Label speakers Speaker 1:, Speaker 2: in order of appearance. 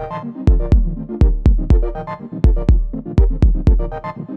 Speaker 1: you